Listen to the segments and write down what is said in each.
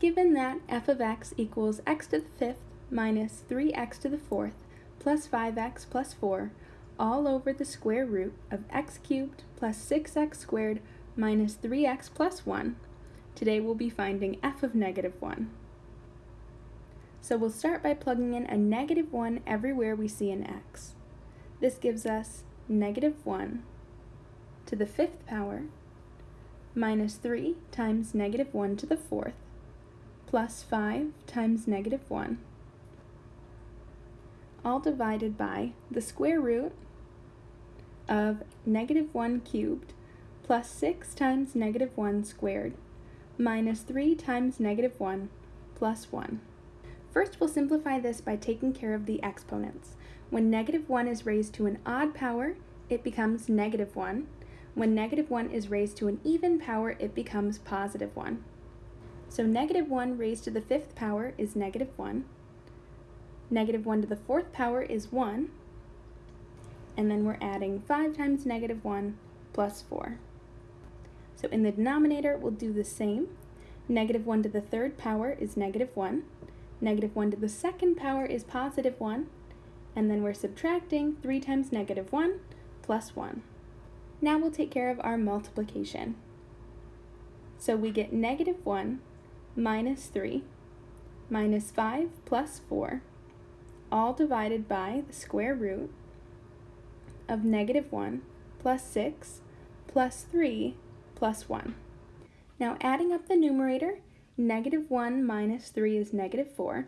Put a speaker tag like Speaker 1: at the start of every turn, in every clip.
Speaker 1: Given that f of x equals x to the fifth minus 3x to the fourth plus 5x plus 4 all over the square root of x cubed plus 6x squared minus 3x plus 1, today we'll be finding f of negative 1. So we'll start by plugging in a negative 1 everywhere we see an x. This gives us negative 1 to the fifth power minus 3 times negative 1 to the fourth plus 5 times negative 1, all divided by the square root of negative 1 cubed plus 6 times negative 1 squared minus 3 times negative 1 plus 1. First, we'll simplify this by taking care of the exponents. When negative 1 is raised to an odd power, it becomes negative 1. When negative 1 is raised to an even power, it becomes positive 1. So negative 1 raised to the fifth power is negative 1. Negative 1 to the fourth power is 1. And then we're adding 5 times negative 1 plus 4. So in the denominator, we'll do the same. Negative 1 to the third power is negative 1. Negative 1 to the second power is positive 1. And then we're subtracting 3 times negative 1 plus 1. Now we'll take care of our multiplication. So we get negative 1 minus 3 minus 5 plus 4, all divided by the square root of negative 1 plus 6 plus 3 plus 1. Now adding up the numerator, negative 1 minus 3 is negative 4,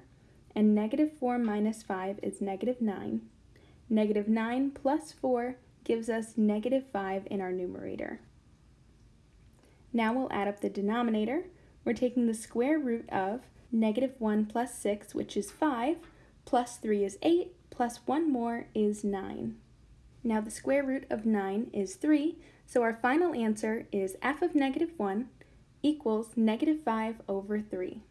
Speaker 1: and negative 4 minus 5 is negative 9. Negative 9 plus 4 gives us negative 5 in our numerator. Now we'll add up the denominator, we're taking the square root of negative 1 plus 6, which is 5, plus 3 is 8, plus 1 more is 9. Now the square root of 9 is 3, so our final answer is f of negative 1 equals negative 5 over 3.